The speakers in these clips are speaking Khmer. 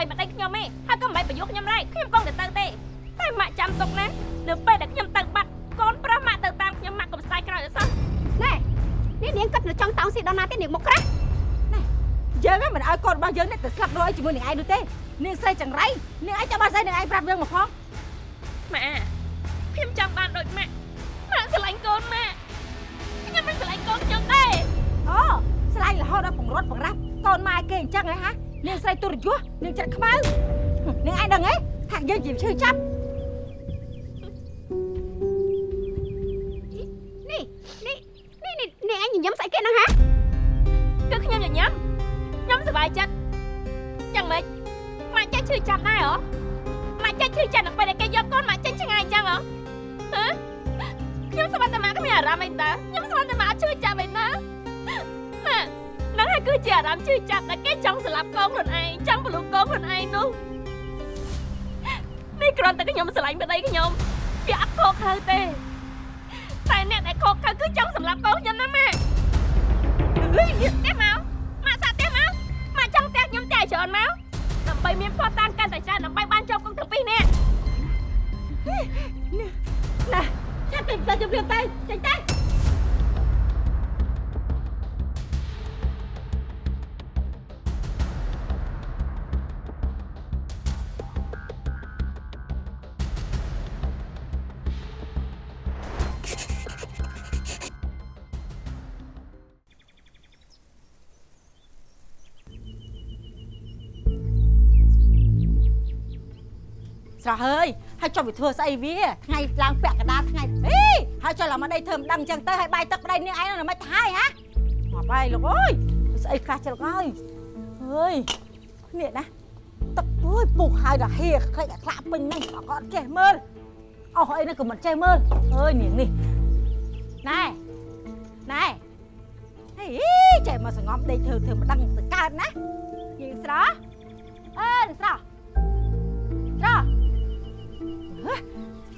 ដើម្បីប្តីខ្ញុំទេហើយក៏មិនបាច់ប្រយុទ្ធខ្ញុំដែរខ្ញុំកងតែទៅទេតែម៉ាក់ចាំទុកណានៅពេលដែលខ្ញុំទៅបាត់កូនប្រុសម៉ាក់ទៅតាមខ្ញុំម៉ាក់កុំស្ដាយក្រោយអត់សោះណែនេះនាងគិតនៅចង់តោងស៊ីដល់ណាទេនាងមកក្រាស់យើងហ្នឹងមិនឲ្យកូនរបស់យើងនេះទៅស្លាប់រស់ឲ្យជាមួយនឹងឯងនោះទេនាងស្រីចង្រៃនាងឯងចាំបាត់ស្អីនឹងឯងប្រាប់យើងមកផងម៉ាក់ខ្ញុំចង់បានដូចម៉ាក់ម៉ាក់ស្រឡាញ់កូនម៉ាក់ខ្ញុំមិនស្រឡាញ់កូនខ្ញុំទេអូស្លាញ់រហូតដល់បង្រត់បង្រាស់កូនម៉ែគេអញ្ចឹងហ៎ហា នាងស្រីទុរយុះនាងច្រាក់ខ្មៅនាងឯងដឹងទេថាយើងជាឈឺចាប់នេះនេះនេះនេះនាងឯងញញឹមស្អីគេហ្នឹងហាគឺខ្ញុំញញឹមខ្ញុំសប្បាយចិត្តយ៉ាងម៉េចម៉ាក់ចេះឈឺចាប់ដែរហ៎ម៉ាក់ចេះឈឺចាប់នៅពេលដែលគេយកកូនម៉ាក់ចេញឆ្ងាយអញ្ចឹងហ៎ហ៎ខ្ញុំស្មានតែម៉ាក់គ្មានអារម្មណ៍អីតើខ្ញុំស្មានតែម៉ាក់ឈឺ គឺជាអារម្មណ៍ឈឺចាប់ដែលគេចង់ស្លាប់កូនខ្លួនឯងចង់បលូកូនខ្លួនឯងនោះនេះគ្រាន់តែខ្ញុំស្រឡាញ់ប្តីខ្ញុំវាអត់ខកខើទេតែអ្នកដែលខកខើគឺចង់សម្លាប់កូនខ្ញុំណាម៉ាក់ហឺទេមកម៉ាក់សាក់ផ្ទះមកម៉ាក់ចង់ផ្ទះខ្ញុំផ្ទះច្រើនមកដើម្បីមានផតតានកាន់តែច្រើនដើម្បីបានចូលគុកទាំងពីរនាក់ណាចាប់ទៅទៅជម្រាបទៅចេញទៅ ហើយហើយចុះវាធ្វើស្អីវាថ្ងៃឡើងពាក់កណ្ដាលថ្ងៃអីហើយចុះឡើងមកដីធ្វើមិនដឹងអញ្ចឹងទៅហើយបាយទឹកប្តីនាងឯងនៅមិនទៅហើយហ៎មកបាយលោកអើយស្អីខ្លះច្រកហើយអើយនេះណាទឹកអើយពុះហើយដល់ហៀខ្លេចអាខ្លាក់ពេញហ្នឹងអត់ចេះមើលអស់អីហ្នឹងក៏មិនចេះមើលអើយនាងនេះណែណែហេចេះមកសងំដេកធ្វើធ្វើមិនដឹងទៅកើតណានាងស្រស់អើនាងស្រស់ស្រស់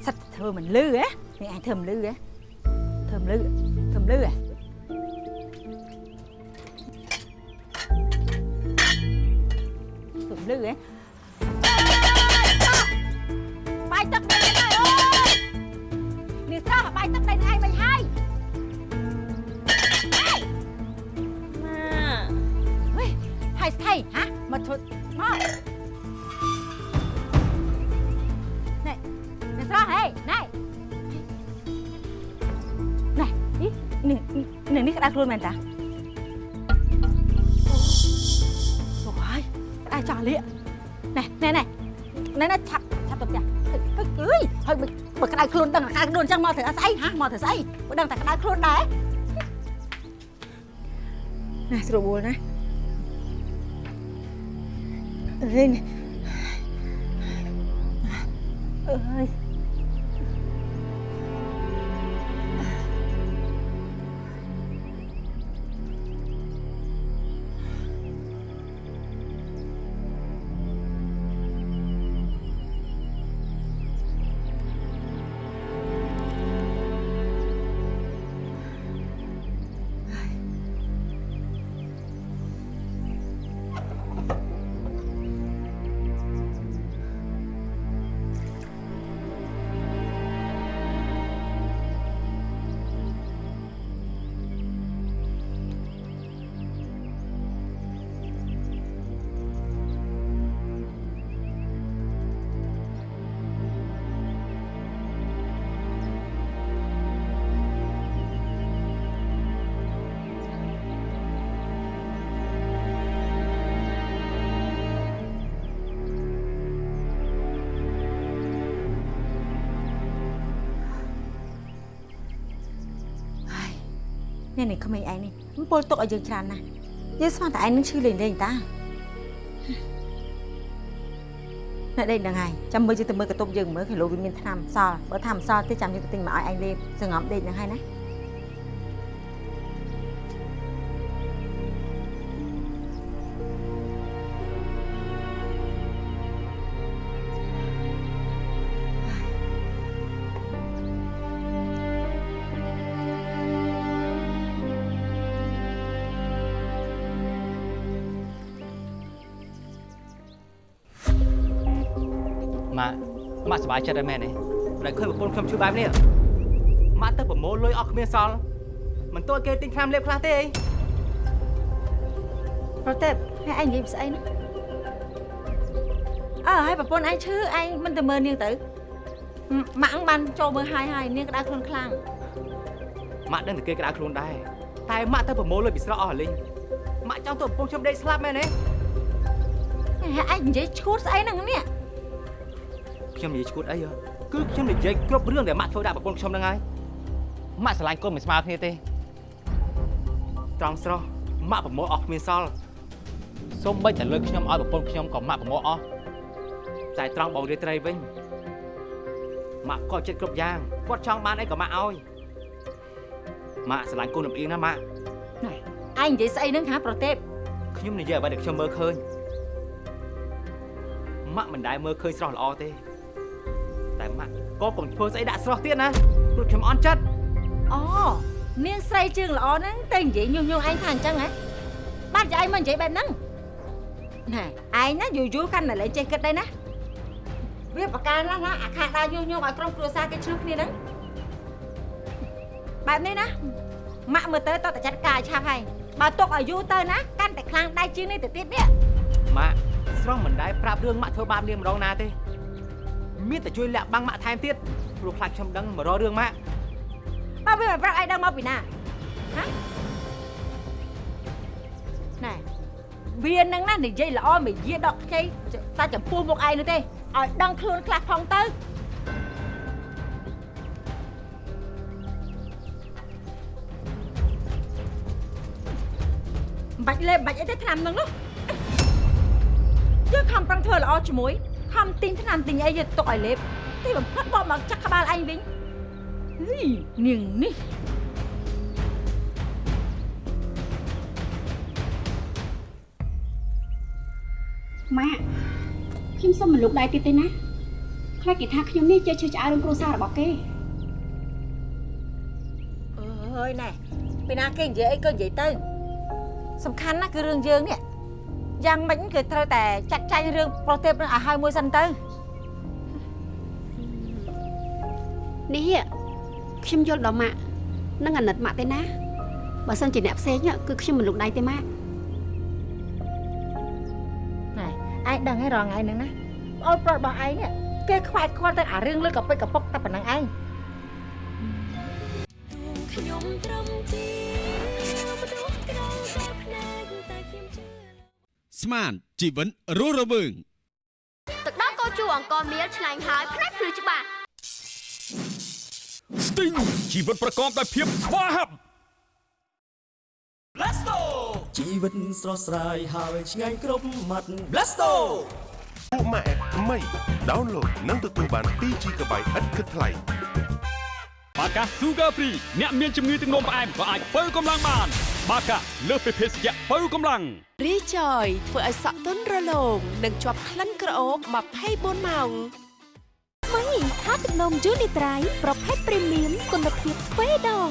សិតធ្វើមិនលឺហ៎នេះអញធ្វើមិនលឺហ៎ធ្វើមិនលឺធ្វើមិនលឺហ៎ធ្វើមិនលឺហ៎បាយទឹកដៃនេះហើយអូយនេះស្រស់បាយទឹកដៃនេះឯងមិនហើយម៉ាហេហើយស្ថៃហ៎មកធ្វើមក ណែណែនេះនេះនេះក្តៅខ្លួនមែនតាអូយក្តៅចោះលាកណែណែណែណែណែឆាប់ឆាប់ទៅផ្ទះអើយហើយបើក្តៅខ្លួនដឹងក្តៅខ្លួនអញ្ចឹងមកធ្វើស្អីហ៎មកធ្វើស្អីបើដឹងតែក្តៅខ្លួនដែរណែស្រួលណាអើយអើយ នេះនេះក្មេងឯងនេះមិនពលទុកឲ្យយើងច្រើនណាស់យើងស្មានតែឯងនឹងឈឺលេងលេងតាណែដេកហ្នឹងហើយចាំមើលយើងទៅមើលកតុបយើងមើលគីឡូវាមានថ្នាំសល់បើថាមិនសល់ទេចាំយើងទៅទិញមកឲ្យឯងលេបសងំដេកហ្នឹងហើយណា ម៉ាក់ម៉ាក់សប្បាយចិត្តហើយមែនទេដែលឃើញប្រពន្ធខ្ញុំឈឺបែបនេះម៉ាក់ទៅប្រមូលលុយអស់គ្មានសល់មិនទោះគេទិញថ្នាំលេបខ្លះទេអីប្រទេពហើយឯងនិយាយស្អីនោះអើហើយប្រពន្ធឯងឈឺឯងមិនទៅមើលនាងទៅម៉ាក់បានចូលមើលហើយហើយនាងក្តៅខ្លួនខ្លាំងម៉ាក់ដឹងតែគេក្តៅខ្លួនដែរតែម៉ាក់ទៅប្រមូលលុយពីស្រកអស់លីងម៉ាក់ចង់ទៅប្រពន្ធខ្ញុំដេកស្លាប់មែនទេហើយឯងនិយាយឈួតស្អីហ្នឹងនេះ ខ្ញុំនិយាយឈួតអីហ៎គឺខ្ញុំនិយាយគ្រប់រឿងដែលម៉ាក់ធ្វើដាក់ប្រពន្ធខ្ញុំហ្នឹងហើយម៉ាក់ស្រឡាញ់កូនមិនស្មើគ្នាទេត្រង់ស្រស់ម៉ាក់ប្រមូលអស់គ្មានសល់សូម្បីតែលុយខ្ញុំឲ្យប្រពន្ធខ្ញុំក៏ម៉ាក់ប្រមូលអស់តែត្រង់បងរាត្រីវិញម៉ាក់ក៏ចិត្តគ្រប់យ៉ាងគាត់ចង់បានអីក៏ម៉ាក់ឲ្យម៉ាក់ស្រឡាញ់កូនលំអៀងណាម៉ាក់ឯងនិយាយស្អីហ្នឹងហាប្រទេពខ្ញុំនិយាយអ្វីដែលខ្ញុំមើលឃើញម៉ាក់មិនដែលមើលឃើញស្រស់ល្អទេ តែម៉ាក់ក៏កុំធ្វើស្អីដាក់ស្រស់ទៀតណាព្រោះខ្ញុំអន់ចិត្តអូនាងស្រីជើងល្អហ្នឹងតែនិយាយញុះញង់ឯងថាអញ្ចឹងហ៎បានជាឯងមកនិយាយបែបហ្នឹងណែឯងណាយូរយូរកាន់តែលែងចេះគិតដែរណាវាប្រការណាស់ណាអាខាដើរញុះញង់ឲ្យក្រុមគ្រួសារគេឆ្លោះគ្នាហ្នឹងបែបនេះណាម៉ាក់មើលទៅតោះតែចាត់ការឲ្យឆាប់ហើយបើទុកឲ្យយូរទៅណាកាន់តែខ្លាំងដៃជាងនេះទៅទៀតនេះម៉ាក់ស្រស់មិនដែលប្រាប់រឿងម៉ាក់ធ្វើបាបនាងម្ដងណាទេ មានតែជួយលាក់បាំងម៉ាក់ថែមទៀតព្រោះខ្លាចខ្ញុំដឹងមករករឿងម៉ាក់បើវាមិនប្រាប់ឯងដឹងមកពីណាហ៎ណែវានឹងណានិយាយល្អមិនយាដកខ្ចីតែចំពោះមុខឯងនោះទេឲ្យដឹងខ្លួនខ្លះផងទៅមិនបាច់លេបមិនបាច់អីទេឆ្នាំនឹងនោះយើងខំប្រឹងធ្វើល្អជាមួយ ខំទិញឆ្នាំទិញអីយកទុកឲ្យលេបទីបំផុតបកមកចាក់ក្បាលឯងវិញហីនាងនេះម៉ាក់ខ្ញុំសុំមិនលុកដៃទៀតទេណាខ្លាចគេថាខ្ញុំនេះចេះឈឺឆ្អែរឿងគ្រួសាររបស់គេអើយណែពីណាគេនិយាយអីក៏និយាយទៅសំខាន់ណាស់គឺរឿងយើងនេះ យ៉ាងម៉េចគឺត្រូវតែចាត់ចែងរឿងប្រទេពនឹងឲ្យហើយមួយសិនទៅនេះខ្ញុំយល់ដល់ម៉ាក់នឹងអាណិតម៉ាក់ទេណាបើសិនជាអ្នកផ្សេងគឺខ្ញុំមិនលុកដៃទេម៉ាក់ណែឯងដឹងហើយរងថ្ងៃហ្នឹងណាអូនប្រុសរបស់ឯងនេះគេខ្វាយខ្វល់ទៅអារឿងលើកកពិចកពុកតែប៉ុណ្្នឹងឯងខ្ញុំត្រឹមជា ស្មានជីវិតរស់រវើងទឹកដោះកោជូអង្គមៀលឆ្ងាញ់ហើយផ្នែកភ្លឺច្បាស់ស្ទីងជីវិតប្រកបដោយភាពស្វាហាប់ជីវិតស្រស់ស្រាយហើយឆ្ងាញ់គ្រប់មាត់ Blasto ពួកម៉ាក់ថ្មីដោនឡូតនិងទទួលបាន 2GB ឥតគិតថ្លៃបាកា Sugar Free អ្នកមានជំងឺទឹកនោមផ្អែមក៏អាចបើកម្លាំងបាន បាកាលើសពីភេសជ្ជៈបើកម្លាំងរីចយធ្វើឲ្យសក់ទន់រលោងនិងជាប់ក្លិនក្រអូប24ម៉ោងមីថាទឹកនំយូនីត្រៃប្រភេទព្រីមៀមគុណភាពទ្វេដង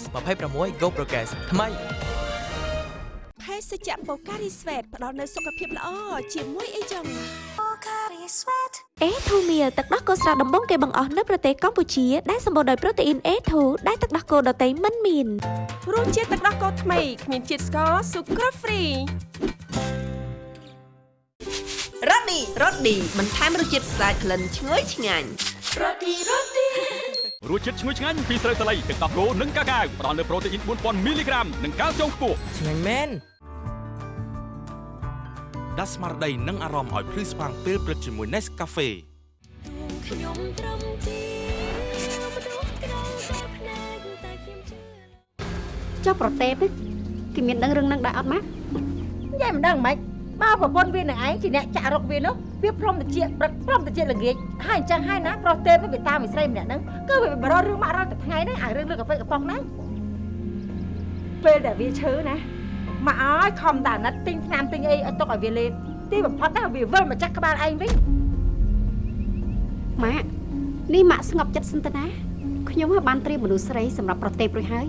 S26 Go Progress ថ្មី ភេសជ្ជៈបូការីស្វេតផ្ដល់នូវសុខភាពល្អជាមួយអីចឹងអេធូមៀលទឹកដោះគោស្រស់ដំបងគេបង្អស់នៅប្រទេសកម្ពុជាដែលសម្បូរដោយប្រូតេអ៊ីន A2 ដែលទឹកដោះគោដតៃមិនមានរសជាតិទឹកដោះគោថ្មីគ្មានជាតិស្ករស៊ុក្រហ្វ្រីរ៉ូឌីរ៉ូឌីបន្ថែមរសជាតិស្អាតក្លិនឈ្ងុយឆ្ងាញ់រសជាតិឈ្ងុយឆ្ងាញ់ពីស្រូវសាលីទឹកដោះគោនិងកាកាវផ្ដល់នូវប្រូតេអ៊ីន4000មីលីក្រាមនិងកាល់ស្យូមខ្ពស់ឆ្ងាញ់មែន ដាស់ស្មារតីនិងអារម្មណ៍ឲ្យភ្លឺស្វាងពេលព្រឹកជាមួយ Nescafe ខ្ញុំត្រឹមជាមនុស្សក្រៅតែភ្នែកតែខ្ញុំជឿចុះប្រទេពគេមានដឹងរឿងហ្នឹងដែរអត់ម៉ាក់និយាយមិនដឹងមិនបើប្រពន្ធវានឹងឯងជាអ្នកចាក់រុកវានោះវាព្រមតិចព្រឹកព្រមតិចល្ងាចហើយអញ្ចឹងហើយណាប្រុសទេពវាតាមវិស្រីម្នាក់ហ្នឹងគឺវាបរោរឿងម៉ាក់រត់តែថ្ងៃហ្នឹងអារឿងលើកកាហ្វេកំប៉ុងហ្នឹងពេលដែលវាឈឺណា មកឲ្យខំតាណិតទិញថ្នាំទិញអីឲ្យទុកឲ្យវាលេបទីបំផុតណាវាវិលមកចាក់ក្បាលឯងវិញម៉ាក់នេះម៉ាក់ស្ងប់ចិត្តសិនទៅណាខ្ញុំហើយបានត្រៀមមនុស្សស្រីសម្រាប់ប្រទេពរួចហើយ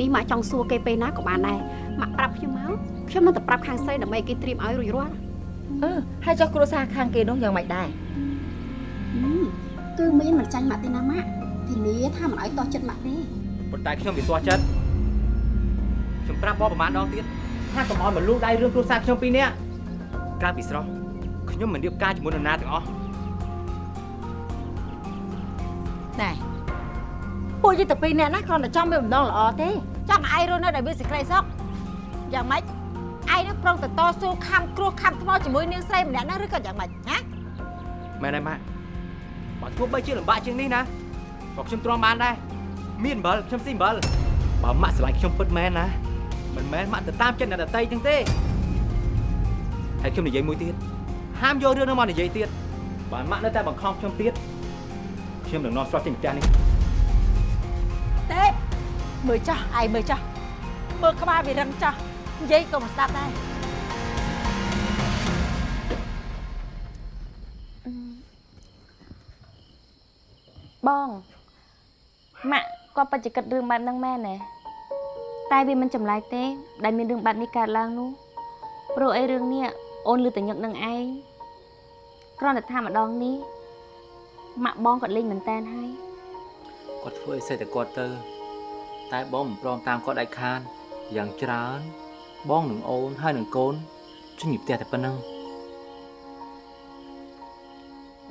នេះម៉ាក់ចង់សួរគេពេលណាក៏បានដែរម៉ាក់ប្រាប់ខ្ញុំមកខ្ញុំនឹងទៅប្រាប់ខាងស្រីដើម្បីគេត្រៀមឲ្យរួចរាល់អឺហើយចុះគ្រួសារខាងគេនោះយ៉ាងម៉េចដែរគឺមានមិនចាញ់ម៉ាក់ទេណាម៉ាក់ធានាថាមិនឲ្យតោះចិត្តម៉ាក់ទេប៉ុន្តែខ្ញុំវាទាស់ចិត្តខ្ញុំប្រាប់បងប្រហែលដងទៀត ថាកុំឲ្យមកលូកដៃរឿងគ្រួសារខ្ញុំពីរនាក់ក្រៅពីស្រស់ខ្ញុំមិនរៀបការជាមួយនរណាទាំងអស់ណែពួកយីទៅពីរនាក់ណាគ្រាន់តែចង់មានបំណងល្អទេចង់ឲ្យឯងរស់នៅដោយមានសេចក្តីសុខយ៉ាងម៉េចឯងនឹងប្រងទៅតស៊ូខំគ្រោះខំថ្មជាមួយនាងស្រីម្នាក់ណាឬក៏យ៉ាងម៉េចណាមែនទេម៉ាក់បើទោះបីជាលំបាកជាងនេះណាក៏ខ្ញុំទ្រាំបានដែរមានអំបិលខ្ញុំស៊ីអំបិលបើម៉ាក់ស្រឡាញ់ខ្ញុំពិតមែនណា មិនមែនម៉ាក់ទៅតាមចិត្តអ្នកដតីទាំងទេហើយខ្ញុំនិយាយមួយទៀតហាមយករឿងនោះមកនិយាយទៀតបើម៉ាក់នៅតែបង្ខំខ្ញុំទៀតខ្ញុំនឹងនាំស្រស់ចេញពីផ្ទះនេះទេមើលចាស់ឯងមើលចាស់មើលក្បាលវារឹងចាស់និយាយក៏មិនស្ដាប់ដែរបងម៉ាក់គាត់បច្ចកិតរឿងបែបហ្នឹងមែនទេ តែវាមិនចម្លែកទេ ដែលមានរឿងបែបនេះកើតឡើងនោះព្រោះអីរឿងនេះអូនលឺតែញឹកនឹងឯងគ្រាន់តែថាម្ដងនេះម៉ាក់បងគាត់លេងមែនតែនហើយគាត់ធ្វើអីសេតែគាត់ទៅ តែបងមិនព្រមតាមគាត់ដាច់ខាតយ៉ាងច្រើន បងនឹងអូនហើយនឹងកូនចេញពីផ្ទះតែប៉ុណ្ណឹង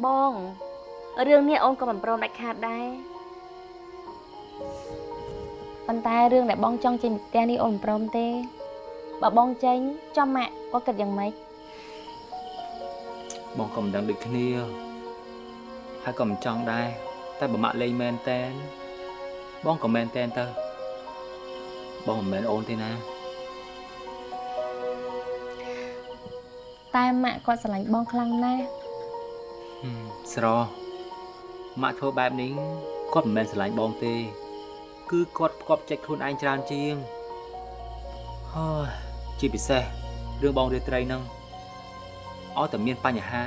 បងរឿងនេះអូនក៏មិនព្រមដាច់ខាតដែរ ប៉ុន្តែរឿងដែលបងចង់ចេញពីផ្ទះនេះអូនមិនព្រមទេបើបងចេញចំម៉ាក់គាត់គិតយ៉ាងម៉េចបងក៏មិនដឹងដូចគ្នាហើយក៏មិនចង់ដែរតែបើម៉ាក់លេងមែនតែនបងក៏មែនតែនទៅបងមិនមែនអូនទេណាតែម៉ាក់គាត់ស្រឡាញ់បងខ្លាំងណាស់ហឹមស្រម៉ាក់ធ្វើបែបនេះគាត់មិនមែនស្រឡាញ់បងទេ គឺគាត់ផ្គប់ចិត្តខ្លួនឯងច្រើនជាងហើយជាពិសេសរឿងបងរាត្រីហ្នឹងឲ្យតែមានបញ្ហា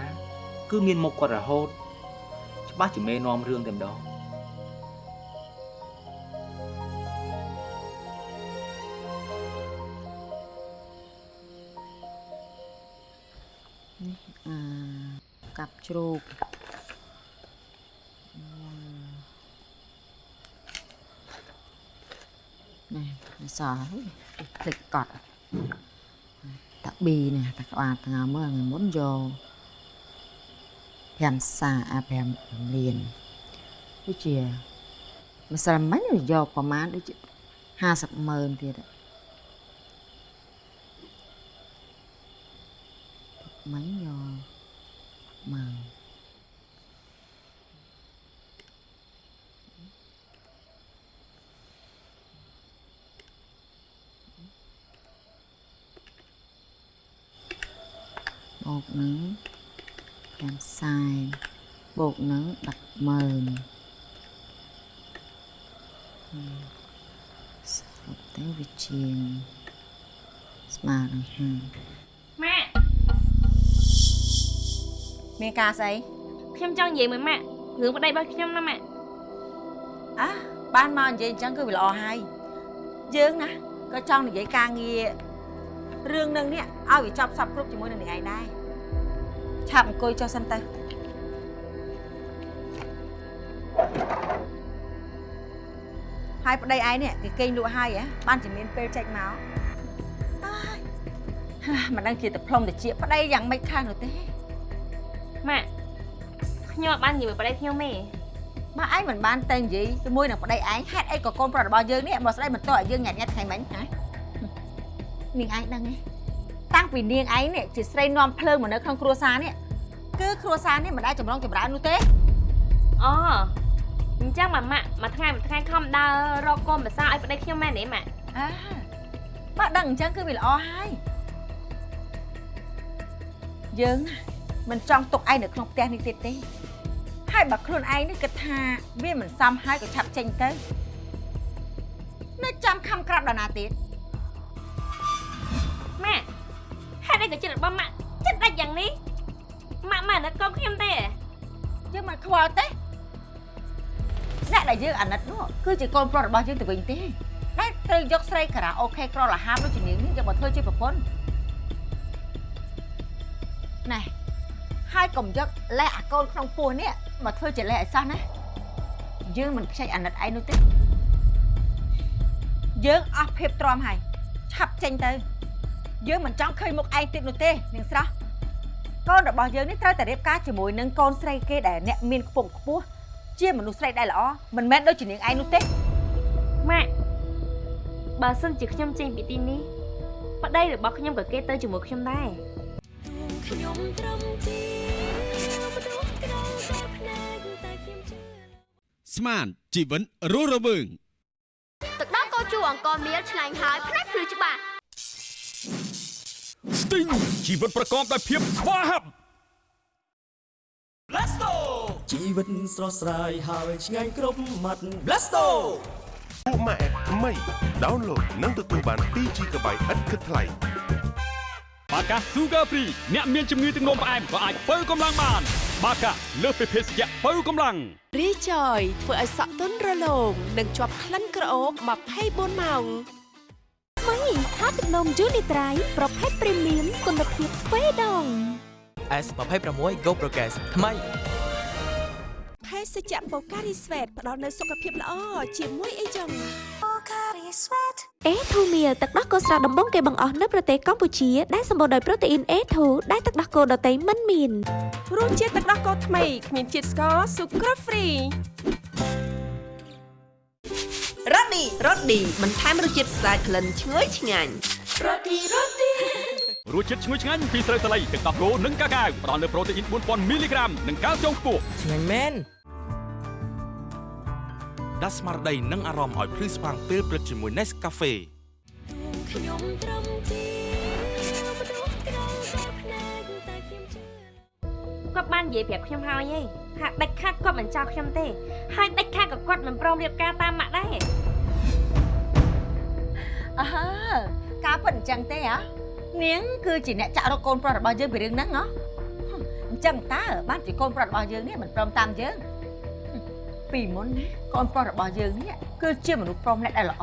គឺមានមុខគាត់រហូត ច្បាស់ជាមេនាំរឿងតែម្ដងអាកាប់ជ្រូក នេះនេះសល់ភ្លេចកត់តាប៊ីនេះតាក្បាលថ្ងៃមើលថ្ងៃមុនយក5សាអា5លានដូចជាម្សិលមិញយកប្រហែលដូចជា50ម៉ឺនទៀតមិញយកម៉ឺនបូកនឹង5សែន បូកនឹង10ម៉ឺនហឹមសរុបទៅវាជាងស្មើនឹង5ម៉ាក់មានការស្អីខ្ញុំចង់និយាយមួយម៉ាក់រឿងប្តីរបស់ខ្ញុំណាម៉ាក់អះបានមកនិយាយអញ្ចឹងគឺវាល្អហើយយើងណាក៏ចង់និយាយការងាររឿងនឹងនេះឲ្យវាចប់សពគ្រប់ជាមួយនឹងនាងឯងដែរឆាប់អង្គុយចុះសិនទៅ ហើយប្តីឯងនេះគេគេងលក់ហើយហ៎បានជាមានពេលចេញមកអើយហាមិនដឹងជាទៅផ្លុំតិចប្តីយ៉ាងម៉េចខ្លះនោះទេម៉ាក់ខ្ញុំអត់បាននិយាយមួយប្តីខ្ញុំទេម៉ាក់ឯងមិនបានតែនិយាយជាមួយនឹងប្តីឯងហេតុអីក៏កូនប្រុសរបស់យើងនេះមកស្ដីមិនតោះឲ្យយើងញ៉ាត់ញ៉ាត់ថ្ងៃមិញហ៎នាងឯងដឹងទេតាំងពីនាងឯងនេះជាស្រីនាំភ្លើងមកនៅក្នុងគ្រួសារនេះគឺគ្រួសារនេះមិនដែលចម្រងចម្រើននោះទេអូ អញ្ចឹងម៉ាម៉ាក់មួយថ្ងៃមួយថ្ងៃខំដើររកកូនប្រសាឲ្យប្តីខ្ញុំមែនទេម៉ាក់អើម៉ាក់ដឹងអញ្ចឹងគឺវាល្អហើយយើងណាមិនចង់ទុកឯងនៅក្នុងផ្ទះនេះទៀតទេហើយបើខ្លួនឯងនេះគិតថាវាមិនសមហើយក៏ឆាប់ចេញទៅនៅចាំខំក្រាប់ដល់ណាទៀតម៉ាក់ហេតុអីក៏ចិត្តរបស់ម៉ាក់ចិត្តដាច់យ៉ាងនេះម៉ាក់មិននឹកកូនខ្ញុំទេយើងមិនខ្វល់ទេ អ្នកដែលយើងអាណិតនោះគឺជាកូនប្រុសរបស់យើងទៅវិញទេតែត្រូវយកស្រីការ៉ាអូខេក្រលហាមដូចជានាងនេះយកមកធ្វើជាប្រពន្ធណែហហើយកុំយកលេះអាកូនក្នុងពោះនេះមកធ្វើជាលេះអីសោះណាយើងមិនខ្ចីអាណិតឯងនោះទេយើងអស់ភាពទ្រាំហើយឆាប់ចេញទៅ យើងមិនចង់ឃើញមុខឯងទៀតនោះទេនាងស្រស់កូនរបស់យើងនេះត្រូវតែរៀបការជាមួយនឹងកូនស្រីគេដែលអ្នកមានខ្ពង់ខ្ពស់ ជាមនុស្សស្រីដែលល្អមិនមែនដូចជានាងឯងនោះទេម៉ាក់បើសិនជាខ្ញុំចេញពីទីនេះប្តីរបស់ខ្ញុំក៏គេទៅជាមួយខ្ញុំដែរខ្ញុំត្រឹមជាមនុស្សក្រៅតែភ្នែកតែខ្ញុំជឿស្មានជីវិនរស់រវើងទឹកដោះគោជូរអង្គមៀលឆ្ងាញ់ហើយផ្នែកភ្លឺច្បាស់ស្ទីងជីវិតប្រកបដោយភាពស្វាហាប់ Blasto ជីវិតស្រស់ស្រាយហើយឆ្ងាញ់គ្រប់មាត់ Blasto ពួកម៉ាក់ថ្មី download និងទទួលបាន 2GB ឥតគិតថ្លៃបាកា Sugar Free អ្នកមានជំងឺទឹកនោមផ្អែមក៏អាចបើកម្លាំងបាន បាកាលើសពីភេសជ្ជៈបើកម្លាំងរីចយធ្វើឲ្យសក់ទន់រលោងនិងជាប់ក្លិនក្រអូប24ម៉ោងថ្មីថាទឹកនំយូនីត្រៃប្រភេទព្រីមៀមគុណភាពទ្វេដង S26 Go Progress ថ្មី ភេសជ្ជៈបូការីស្វេតផ្ដល់នូវសុខភាពល្អជាមួយអីចឹងបូការីស្វេតអេធូមៀលទឹកដោះគោស្រស់ដំបងគេបង្អស់នៅប្រទេសកម្ពុជាដែលសម្បូរដោយប្រូតេអ៊ីន A2 ដែលទឹកដោះគោដតៃមិនមានរសជាតិទឹកដោះគោថ្មីគ្មានជាតិស្ករស៊ុបគ្រូហ្វ្រីរ៉ូឌីរ៉ូឌីបន្ថែមរសជាតិស្អាតក្លិនឈ្ងុយឆ្ងាញ់រ៉ូឌីរ៉ូឌីរសជាតិឈ្ងុយឆ្ងាញ់ពីស្រូវសាលីទឹកដោះគោនិងកាកាវផ្ដល់នូវប្រូតេអ៊ីន4000មីលីក្រាមនិងកាល់ស្យូមខ្ពស់ឆ្ងាញ់មែន ដាស់ស្មារតីនិងអារម្មណ៍ឲ្យភ្លឺស្វាងពេលព្រឹកជាមួយ Nescafe ខ្ញុំត្រឹមជាមនុស្សក្រៅតែភ្នែកតែខ្ញុំជឿគាត់បាននិយាយប្រាប់ខ្ញុំហើយឯងថាដាច់ខាតគាត់មិនចោលខ្ញុំទេ ហើយដាច់ខាតក៏គាត់មិនព្រមរៀបការតាមម៉ាក់ដែរអើការពិតអញ្ចឹងទេហ៎នាងគឺជាអ្នកចាក់រកកូនប្រុសរបស់យើងពីរឿងហ្នឹងហ៎អញ្ចឹងតើបានជាកូនប្រុសរបស់យើងនេះមិនព្រមតាមយើង ពីមុនណាកូនប្រុសរបស់យើងនេះគឺជាមនុស្សប្រុសម្នាក់ដែលល្អ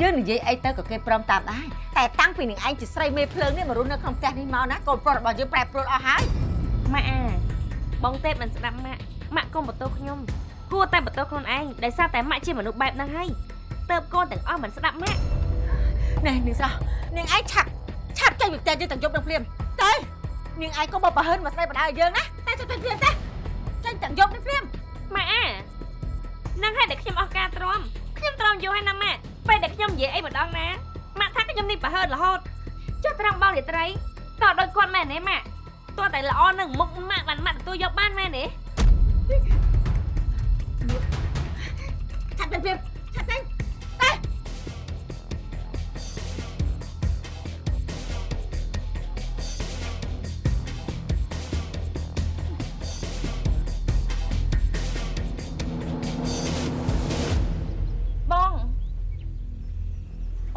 យើងនិយាយអីទៅក៏គេព្រមតាមដែរតែតាំងពីនាងឯងជាស្រីមេភ្លើងនេះមករស់នៅក្នុងផ្ទះនេះមកណាកូនប្រុសរបស់យើងប្រែប្រួលអស់ហើយម៉ាក់អាបងទេពមិនស្ដាប់ម៉ាក់ម៉ាក់កុំបន្ទោសខ្ញុំគួរតែបន្ទោសខ្លួនឯងដោយសារតែម៉ាក់ជាមនុស្សបែបហ្នឹងហើយទៅកូនទាំងអស់មិនស្ដាប់ម៉ាក់ណែនាងស្រស់នាងឯងឆាប់ឆាប់ចេញពីផ្ទះយើងទាំងយប់នឹងភ្លាមទៅនាងឯងក៏មកប្រហិនមកស្ដីបដាឲ្យយើងណាតែចេញទៅភ្លាមទេចេញទាំងយប់នឹងភ្លាម ម៉ាក់អានឹងហើយដែលខ្ញុំអស់ការទ្រាំខ្ញុំទ្រាំយូរហើយណាម៉ាក់ពេលដែលខ្ញុំនិយាយអីម្ដងណាម៉ាក់ថាខ្ញុំនេះប្រហើនរហូតចុះត្រង់បងរាត្រីតើដូចគាត់មែនទេម៉ាក់តើតែល្អនឹងមុខម៉ាក់បានម៉ាក់ទទួលយកបានមែនទេឆាប់ទៅភ្លាមឆាប់ចេញទៅ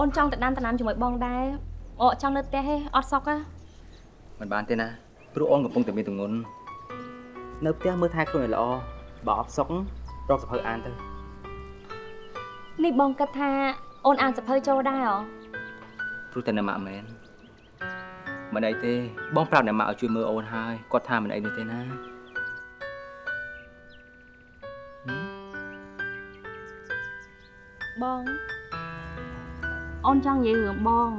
អូនចង់ទៅដានតំណាំជាមួយបងដែរអូចង់នៅផ្ទះទេអត់សុកហ៎មិនបានទេណាព្រោះអូនកំពុងតែមានទម្ងន់នៅផ្ទះមើលថែខ្លួនឲ្យល្អបើអត់សុខរកសភៅអានទៅនេះបងគិតថាអូនអានសភៅចូលដែរហ៎ព្រោះតែអ្នកម៉ាក់មែនមិនអីទេ បងប្រាប់អ្នកម៉ាក់ឲ្យជួយមើលអូនហើយគាត់ថាមិនអីនោះទេណាបង អូនចង់និយាយរឿងបង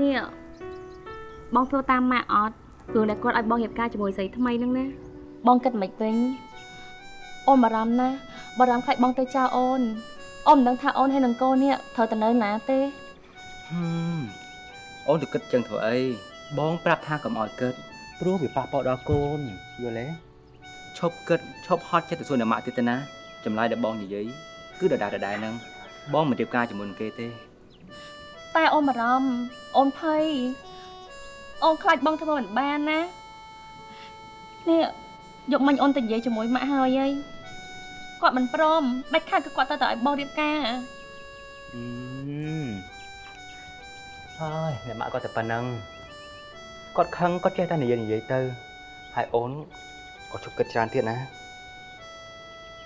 នេះបងធ្វើតាមម៉ាក់អត់រឿងដែលគាត់ឲ្យបងរៀបការជាមួយស្រីថ្មីហ្នឹងណាបងគិតមិនវិញអូនបារម្ភណាស់បារម្ភខ្លាចបងទៅចោលអូនអូនមិនដឹងថាអូនហើយនឹងកូននេះត្រូវទៅនៅណាទេហឹមអូនទៅគិតចឹងធ្វើអីបងប្រាប់ថាកុំឲ្យគិតព្រោះវាប៉ះពាល់ដល់កូនយល់ទេឈប់គិតឈប់ហត់ចិត្តទៅសួរអ្នកម៉ាក់ទៀតទៅណាចម្លើយដែលបងនិយាយគឺដដែលដដែលហ្នឹង បងមិនរៀបការជាមួយនឹងគេទេ តែអូនបារម្ភអូនភ័យអូនខ្លាចបងធ្វើមិនបានណានេះយកមិញអូនទៅនិយាយជាមួយម៉ាក់ហើយហើយគាត់មិនព្រមដាច់ខាតគឺគាត់ទៅតែឲ្យបងរៀបការអឺហើយអ្នកម៉ាក់គាត់តែប៉ុណ្ណឹងគាត់ខឹងគាត់ចេះតែនិយាយនិយាយទៅហើយអូនក៏ជប់គិតច្រើនទៀតណា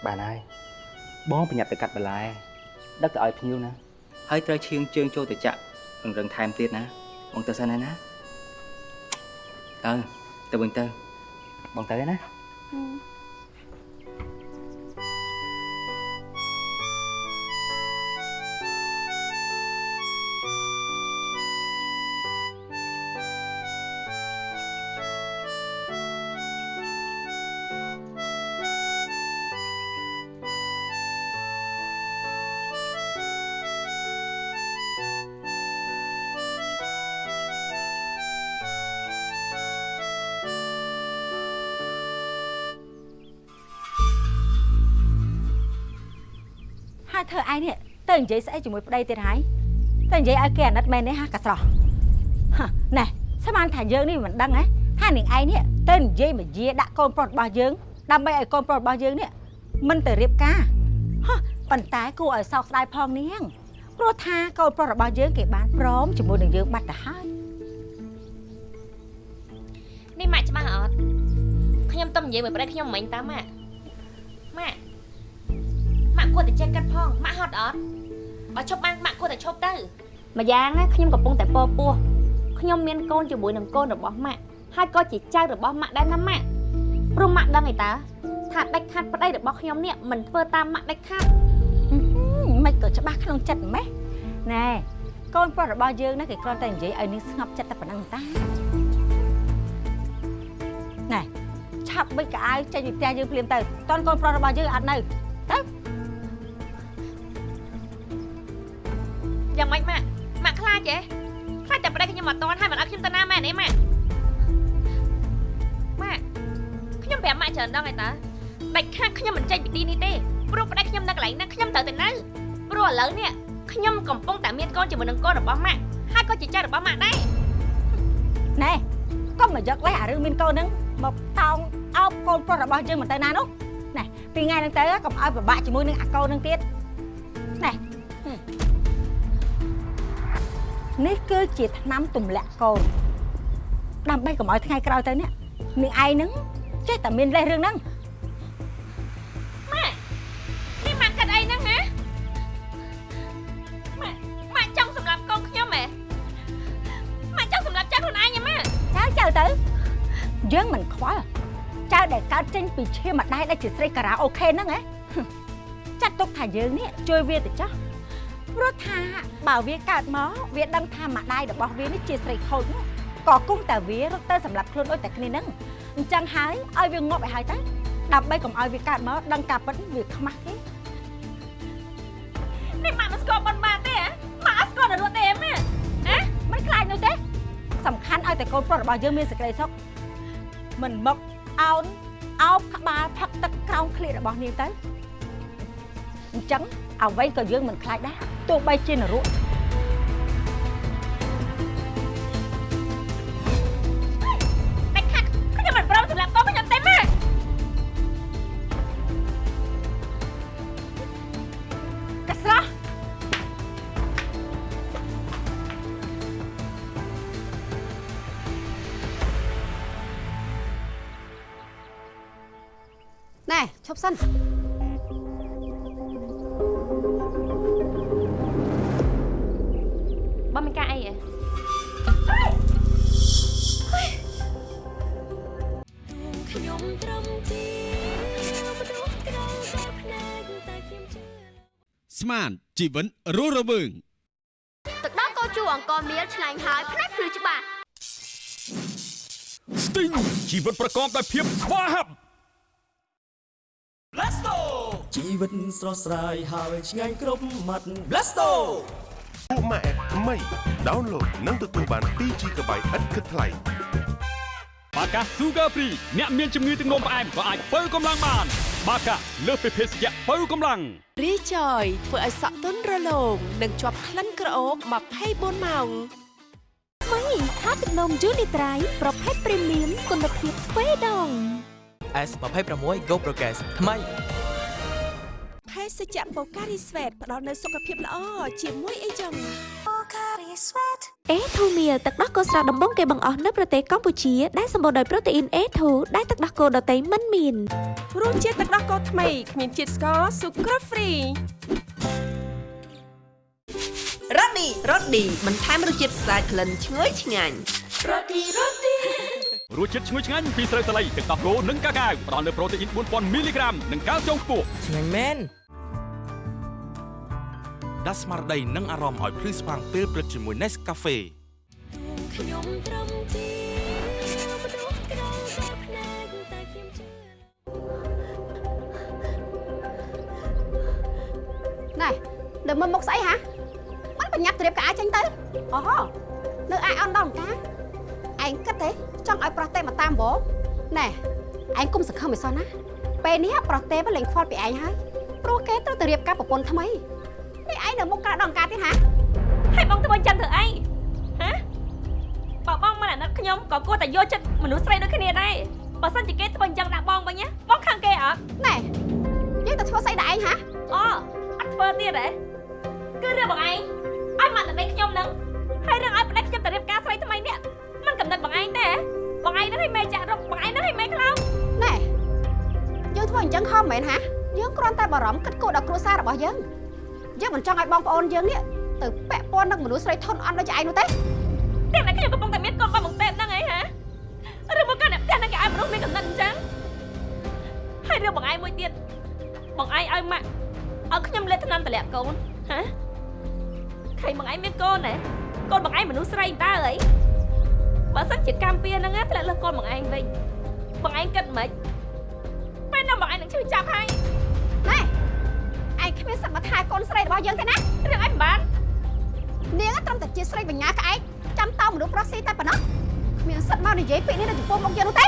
បានហើយបងប្រញាប់ទៅកាត់បន្លែ ដឹកទៅឲ្យភ្ញៀវណាហើយត្រូវឈៀងជើងចូលទៅចាក់រឹងរឹងថែមទៀតណាបងទៅសិនហើយណាទៅទៅវិញទៅបងទៅឯណាហើ ទៅនិយាយស្អីជាមួយប្តីទៀតហើយទៅនិយាយឲ្យគេអាណិតមែនទេហាកាស្រស់ហ៎ណែស្មានថាយើងនេះមិនដឹងហ៎ថានាងឯងនេះទៅនិយាយមកយាដាក់កូនប្រុសរបស់យើងដើម្បីឲ្យកូនប្រុសរបស់យើងនេះមិនទៅរៀបការហ៎ប៉ុន្តែគួរឲ្យសោកស្ដាយផងនាងព្រោះថាកូនប្រុសរបស់យើងគេបានព្រមជាមួយនឹងយើងបាត់ទៅហើយនេះម៉ាក់ច្បាស់អត់ខ្ញុំទៅនិយាយមួយប្តីខ្ញុំមិញតាម៉ាក់ម៉ាក់ម៉ាក់គួរតែចេះកាត់ផងម៉ាក់ហត់អត់ បើឈប់បានម៉ាក់គួរតែឈប់ទៅម្យ៉ាងណាខ្ញុំកំពុងតែពោពោះខ្ញុំមានកូនជាមួយនឹងកូនរបស់ម៉ាក់ហើយក៏ជាចៅរបស់ម៉ាក់ដែរណាម៉ាក់ព្រោះម៉ាក់ដឹងឯតាថាដាច់ខាត់ប្តីរបស់ខ្ញុំនេះមិនធ្វើតាមម៉ាក់ដាច់ខាត់មិនក៏ច្បាស់ក្នុងចិត្តម៉េះណែកូនប្រុសរបស់យើងណាគេគ្រាន់តែនិយាយឲ្យនាងស្ងប់ចិត្តតែប៉ុណ្្នឹងតាណែឆាប់បិចកៅអៅចេញពីផ្ទះយើងភ្លាមទៅតន់កូនប្រុសរបស់យើងអត់នៅទៅ យ៉ាងម៉េចម៉ាក់ម៉ាក់ខ្លាចទេខ្លាចតែប្តីខ្ញុំអត់តន់ហើយមិនឲ្យខ្ញុំទៅណាមែនទេម៉ាក់ម៉ាក់ខ្ញុំប្រាប់ម៉ាក់ច្រើនដងហើយតាដាច់ខាតខ្ញុំមិនចេញពីទីនេះទេព្រោះប្តីខ្ញុំនៅកន្លែងហ្នឹងខ្ញុំត្រូវទៅនៅព្រោះឥឡូវនេះខ្ញុំកំពុងតែមានកូនជាមួយនឹងកូនរបស់ម៉ាក់ហើយក៏ជាចៅរបស់ម៉ាក់ដែរណែកុំមកយកលេសអារឿងមានកូនហ្នឹងមកតោងអោបកូនប្រុសរបស់យើងមិនទៅណានោះណែពីថ្ងៃហ្នឹងទៅកុំឲ្យពិបាកជាមួយនឹងអាកូនហ្នឹងទៀតណែ នេះគឺជាឆ្នាំទម្លាក់កូនដើម្បីកុំឲ្យថ្ងៃក្រោយទៅនេះនាងឯងហ្នឹងចេះតែមានលេសរឿងហ្នឹងម៉ាក់នេះម៉ាក់កាត់អីហ្នឹងហ៎ម៉ាក់ម៉ាក់ចង់សម្លាប់កូនខ្ញុំហ៎ម៉ាក់ចង់សម្លាប់ចាស់ខ្លួនឯងហ៎ម៉ាក់ចៅចៅទៅយើងមិនខ្វល់ចៅដែលកើតចេញពីឈាមម្ដាយដែលជាស្រីការ៉ាអូខេហ្នឹងហ៎ហឹមចាត់ទុកថាយើងនេះជួយវាទៅចោះ ព្រោះថាបើវាកើតមកវាដឹងថាម្ដាយរបស់វានេះជាស្រីខូចនោះក៏គង់តែវារត់ទៅសម្រាប់ខ្លួនដូចតែគ្នាហ្នឹងអញ្ចឹងហើយឲ្យវាងាប់ឲ្យហើយទៅដើម្បីកុំឲ្យវាកើតមកដឹងការពិតវាខ្មាស់គេនេះម៉ាក់មិនស្គាល់ប៉ុនបានទេហ៎ម៉ាក់អត់ស្គាល់តែរត់ទេហ៎ម៉ាក់ហ៎មិនខ្លាចនោះទេ សំខាន់ឲ្យតែកូនប្រុសរបស់យើងមានសេចក្តីសុខមិនមកអោនអោបក្បាលផឹកទឹកក្រោមឃ្លៀករបស់នាងទៅ អញ្ចឹងអ្វីក៏យើងមិនខ្លាចដែរទោះបីជានរកដាច់ខាត់ ជីវិតរស់រវើងទឹកដោះកោជូអង្គមៀលឆ្ងាញ់ហើយផ្នែកភ្លឺច្បាស់ស្ទីងជីវិតប្រកបដោយភាពស្វាហាប់ Blasto ជីវិតស្រស់ស្រាយហើយឆ្ងាញ់គ្រប់មាត់ Blasto ពួកម៉ាក់ថ្មី download និងទទួលបាន 2GB ឥតគិតថ្លៃបាកា Sugar Free អ្នកមានជំងឺទឹកនោមផ្អែមក៏អាចបើកម្លាំងបាន បាកាលើសពីភេសជ្ជៈបើកម្លាំងរីចយធ្វើឲ្យសក់ទន់រលោងនិងជាប់ក្លិនក្រអូប24ម៉ោងមីថាទឹកនំយូនីត្រៃប្រភេទព្រីមៀមគុណភាពទ្វេដង S26 Go Progress ថ្មីភេសជ្ជៈបូការីស្វេតផ្ដល់នូវសុខភាពល្អជាមួយអីចឹងបូការីស្វេត អេធូមៀទឹកដោះគោស្រស់ដំបងគេបង្អស់នៅប្រទេសកម្ពុជាដែលសម្បូរដោយប្រូតេអ៊ីនអេធូដែលទឹកដោះគោដតៃមិនមានរសជាតិទឹកដោះគោថ្មីគ្មានជាតិស្ករស៊ុក្រហ្វ្រីរ៉ូឌីរ៉ូឌីបន្ថែមរសជាតិស្អាតក្លិនឈ្ងុយឆ្ងាញ់រ៉ូឌីរ៉ូឌីរសជាតិឈ្ងុយឆ្ងាញ់ពីស្រូវសាលីទឹកដោះគោនិងកាកាវផ្ដល់នូវប្រូតេអ៊ីន4000មីលីក្រាមនិងកាល់ស្យូមខ្ពស់ឆ្ងាញ់មែន ដាស់ស្មារតីនិងអារម្មណ៍ឲ្យភ្លឺស្វាងពេលព្រឹកជាមួយ Nescafe ខ្ញុំត្រឹមជាមនុស្សក្រៅបែបភ្នែកតែខ្ញុំជឿណែដើមមើលមុខស្អីហ៎មិនបញ្ញាប់ត្រៀបកាចេញទៅអូហូនៅឯអន់ដល់កាឯងគិតទេចង់ឲ្យប្រុសទេមកតាមវងណែឯងគុំសង្ឃឹមឲ្យសោះណាពេលនេះប្រុសទេលេងខ្វល់ពីឯងហើយព្រោះគេត្រូវតែរៀបការប្រពន្ធថ្មីនេះ ឯងនៅមុខការដល់ការទៀតហ៎ហើយបងធ្វើអញ្ចឹងធ្វើអីហ៎បើបងមិនអាណិតខ្ញុំក៏គួរតែយកចិត្តមនុស្សស្រីដូចគ្នាដែរបើសិនជាគេធ្វើអញ្ចឹងដាក់បងវិញណាបងខឹងគេអត់ណែយើងទៅធ្វើស្អីដាក់ឯងហ៎អូអត់ធ្វើទៀតហ៎គឺរឿងបងឯងឲ្យមកតែដេកខ្ញុំនឹងហើយរឿងឲ្យប្តេជ្ញាខ្ញុំទៅរៀបការស្រីថ្មីនេះมันកំណត់បងឯងទេបងឯងនឹងឲ្យមេចាក់រកបងឯងនឹងឲ្យមេខ្លោងណែយើងធ្វើអញ្ចឹងខំមែនហ៎យើងគ្រាន់តែបារម្ភគិតគូរដល់គ្រួសាររបស់យើង យើងមិនចង់ឲ្យបងប្អូនយើងនេះទៅពាក់ព័ន្ធនឹងមនុស្សស្រីធន់អន់ដូចឯងនោះទេតែតែខ្ញុំកំពុងតែមានកូនបងមកទេហ្នឹងឯងហ៎ឬមកកាន់តែផ្ទះនឹងគេឲ្យមនុស្សមានកំណត់អញ្ចឹងហើយរឿងបងឯងមួយទៀតបងឯងឲ្យម៉ាក់ឲ្យខ្ញុំលេបថ្នាំតម្លាក់កូនហ៎ខៃបងឯងមានកូនណាកូនបងឯងមនុស្សស្រីតើអីបើសិនជាកម្មពៀហ្នឹងណាធ្លាក់លើកូនបងឯងវិញបងឯងគិតមិនពេលណាបងឯងនឹងឈឺចាប់ហើយណែ ឯងគ្មានសកម្មថែកូនស្រីរបស់យើងទេណារឿងអីមិនបាននាងត្រឹមតែជាស្រីបញ្ញាក្អែកចាំតោមនុស្សប្រុសស៊ីតែប៉ុណ្ណោះគ្មានសិទ្ធមកនិយាយពាក្យនេះនៅចំពោះមុខយើងនោះទេ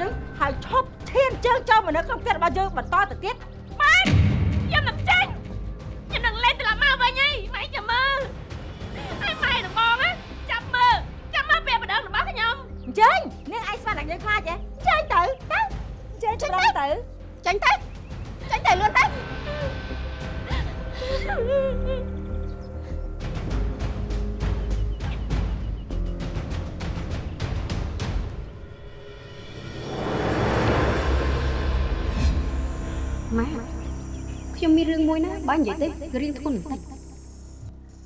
យើងហើយឈប់ឈានជើងចូលមកនៅក្នុងផ្ទះរបស់យើងបន្តទៅទៀតម៉ែខ្ញុំនឹងចេញខ្ញុំនឹងលេងត្រឡប់មកវិញហើយម៉ែចាំមើលហើយម៉ែនឹងបងណាចាំមើលចាំមើលពេលបដងរបស់ខ្ញុំអញ្ចឹងនាងឯងស្មានតែយើងខ្លាចហ៎ចេញទៅទៅចេញទៅទៅចេញទៅចេញទៅលឿនទៅម៉ែ រឿងមួយណាបើនិយាយទេគឺរឿងធ្ងន់បន្តិច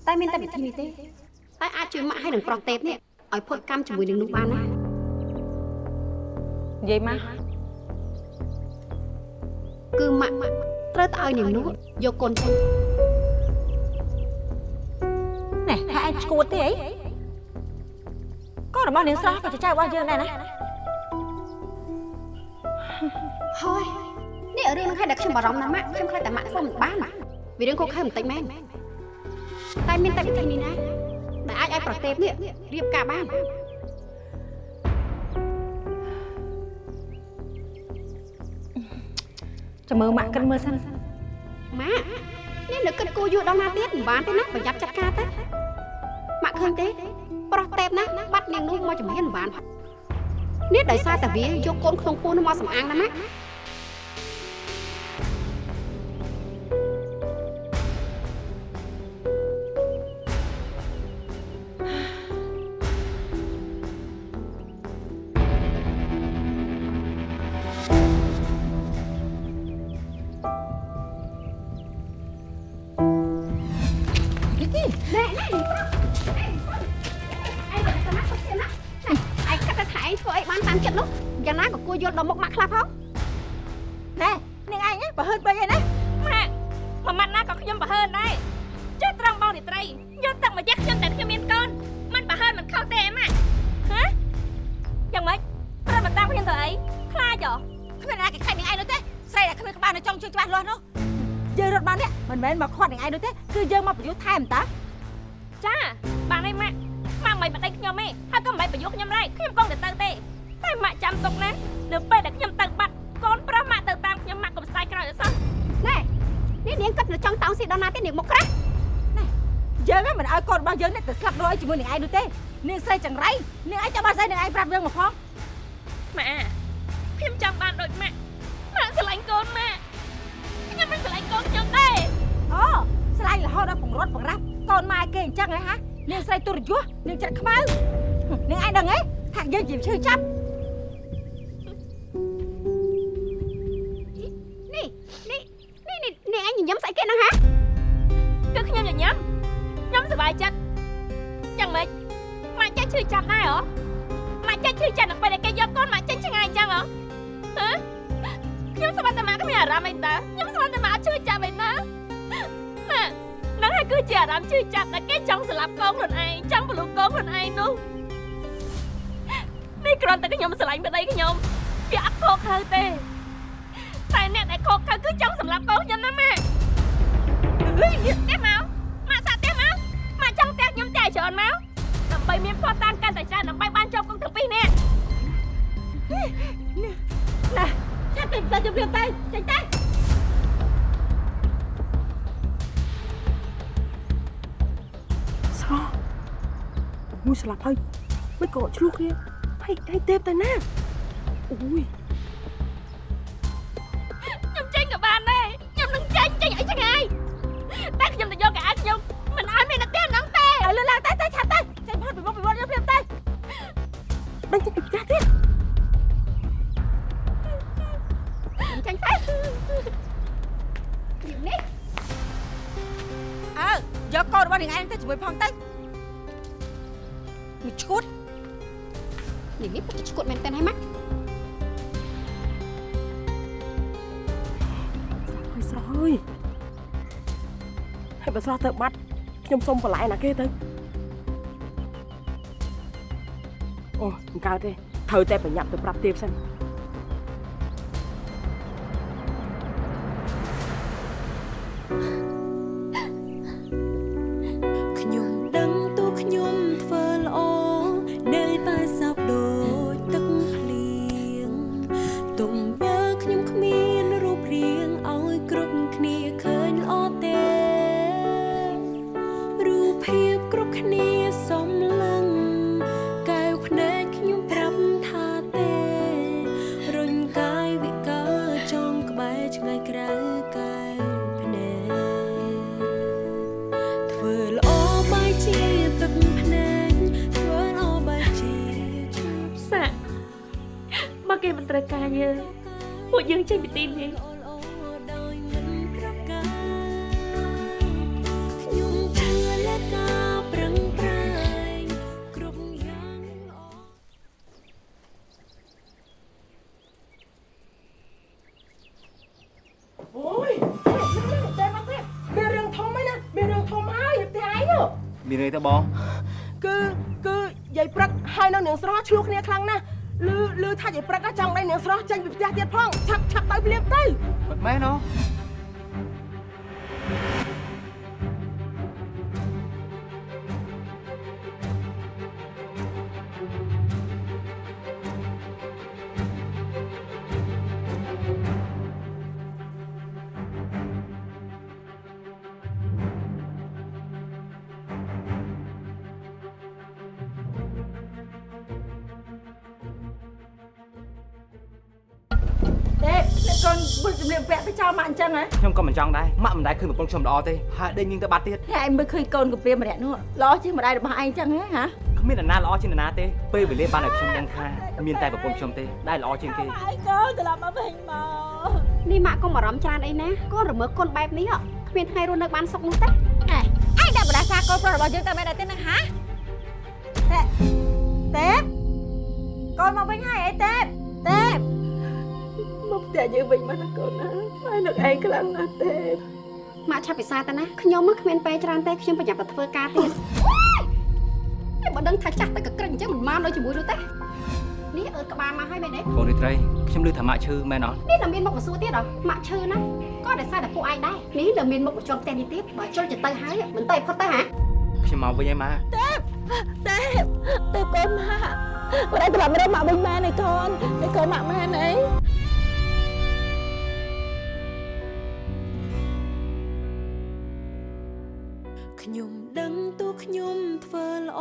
តែមានតែវិធីនេះទេតែអាចជួយម៉ាក់ឲ្យនឹងប្រុសទេពនេះឲ្យផុតកម្មជាមួយនឹងនោះបានណានិយាយមកគឺម៉ាក់ត្រូវតែឲ្យនាងនោះយកកូនចេញណែហើយឯងឈួតទេអីកូនរបស់នាងស្រស់ក៏ជាចៅរបស់យើងដែរណាហើយនេះ រឿងនឹងឲ្យតែខ្ញុំបារម្ភណាស់ម៉ាក់ខ្ញុំខ្លាចតែម៉ាក់ធ្វើមិនបានវារឿងខុសខើបន្តិចមែនតែមានតែវិធីនេះណាដែលអាចឲ្យប្រទេសនេះរៀបការបានចាំមើលម៉ាក់គិតមើលសិនម៉ាក់នេះនៅគិតគូរយូរដល់ណាទៀតមិនបានទេណាប្រយ័ត្នចាត់ការទៅម៉ាក់ឃើញទេ ប្រុសទេពណាបាត់នាងនោះមកជំហានមិនបាននេះដោយសារតែវាយកកូនក្នុងពោះនោះមកសំអាងណាម៉ាក់ ឲ្យកូនរបស់យើងនេះទៅស្លាប់រយជាមួយនឹងឯងនោះទេនាងស្រីចង្រៃនាងឯងចាំបានស្អីនឹងឯងប្រាប់យើងមកផងម៉ាក់ខ្ញុំចង់បានដូចម៉ាក់ម៉ាក់ស្រឡាញ់កូនម៉ាក់ខ្ញុំមិនស្រឡាញ់កូនខ្ញុំទេអូស្លាញ់រហូតដល់បង្រត់បង្រាស់កូនម៉ែគេអញ្ចឹងហ៎ហានាងស្រីទុរយសនាងច្រាក់ខ្មៅនាងឯងដឹងហ៎ថាយើងជាឈឺចាប់នេះនេះនេះនេះនាងឯងញញឹមស្អីគេហ្នឹងហា ប្បាយចិត្តយ៉ាងម៉េចម៉ាក់ចេះឈឺចាប់ដែរហ៎ម៉ាក់ចេះឈឺចាប់នៅពេលដែលគេយកកូនម៉ាក់ចេញឆ្ងាយអញ្ចឹងហ៎ហ៎ខ្ញុំស្មានតែម៉ាក់គ្មានអារម្មណ៍អីតើខ្ញុំស្មានតែម៉ាក់ឈឺចាប់អីណាម៉ាក់ហ្នឹងហើយគឺជាអារម្មណ៍ឈឺចាប់ដែលគេចង់ស្លាប់កូនខ្លួនឯងចង់បលូកូនខ្លួនឯងនោះនេះគ្រាន់តែខ្ញុំស្រឡាញ់ប្តីខ្ញុំវាអត់ខកខៅទេតែអ្នកដែលខកខៅគឺចង់សម្លាប់កូនខ្ញុំណាម៉ាក់ហឺទេមក ច្រើនមកដើម្បីមានផតតាមកាន់តែច្រើនដើម្បីបានជាប់គុកទាំងពីរនាក់ណាចាប់ទៅទៅជម្រាបទៅចេញទៅស្រស់មួយស្លាប់ហើយមិនក៏ឆ្លោះគ្នាហើយហើយទេពទៅណាអូយ សុំបន្លែណាគេទៅអូមិនកើតទេត្រូវតែប្រញាប់ទៅប្រាប់ទេពសិន លជំរាបពាក់ទៅចោលម៉ាក់អញ្ចឹងហ៎ខ្ញុំក៏មិនចង់ដែរម៉ាក់មិនដែលឃើញប្រពន្ធខ្ញុំល្អទេហើយដេញនាងទៅបាត់ទៀតតែឯងមើលឃើញកូនកាព្រាម្នាក់នោះល្អជាងម្ដាយរបស់ឯងអញ្ចឹងហ៎ហាគ្មាននរណាល្អជាងនរណាទេពេលវេលាបានឲ្យខ្ញុំដឹងថាមានតែប្រពន្ធខ្ញុំទេដែលល្អជាងគេឯងកូនត្រឡប់មកវិញមកនេះម៉ាក់កុំអារម្មណ៍ច្រើនអីណាកូនរមើលកូនបែបនេះហ៎គ្មានថ្ងៃរស់នៅបានសុខនោះទេឯងឯងដាក់បដាសាកូនប្រុសរបស់យើងទៅមែនដែរទេនឹងហាទេទេកូនមកវិញហើយអីទេទេមក ផ្ទះយើងវិញមកណាកូនណាហើយនឹកឯងខ្លាំងណាស់ទេម៉ាក់ឆាប់ពិសាទៅណាខ្ញុំមកគ្មានពេលច្រើនទេខ្ញុំប្រញាប់ទៅធ្វើការទៀតតែបើដឹងថាចាស់តែកក្រិចអញ្ចឹងមិនមកនៅជាមួយនោះទេនេះអើក្បាលមកហើយមែនទេកូនរីត្រីខ្ញុំឮថាម៉ាក់ឈឺមែនអត់នេះតែមានមុខមកសួរទៀតហ៎ម៉ាក់ឈឺណាស់ក៏ដោយសារតែពួកឯងដែរនេះនៅមានមុខបញ្ជាន់ផ្ទះនេះទៀតបើជុលទៅទៅហើយមិនទៅឲ្យផុតទៅហ៎ខ្ញុំមកវិញឯម៉ាទេពទេពទេពកូនម៉ាក់គាត់ឲ្យត្រឡប់មករកម៉ាក់វិញមែនឯកូនឯកូនម៉ាក់មែន ខ្ញុំដឹងតួខ្ញុំធ្វើល្អ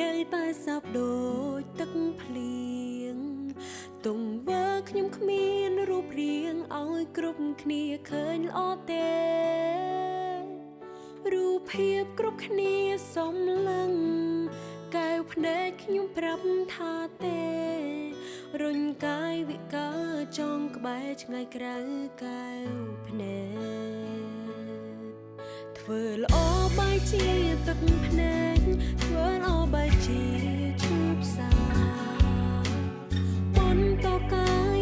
នៅតែសាប់ដូចទឹកភ្លៀងទង្វើខ្ញុំគ្មានរូបរាងឲ្យគ្រប់គ្នាឃើញល្អទេរូបភាពគ្រប់គ្នាសំឡឹងកែវភ្នែកខ្ញុំប្រាប់ថាទេរុញកាយវិការចងក្បែរឆ្ងាយក្រៅកែវភ្នែក ធ្វើល្អបែជាទឹកភ្នែកធ្វើល្អបែជាឈូផ្សាបន្តកា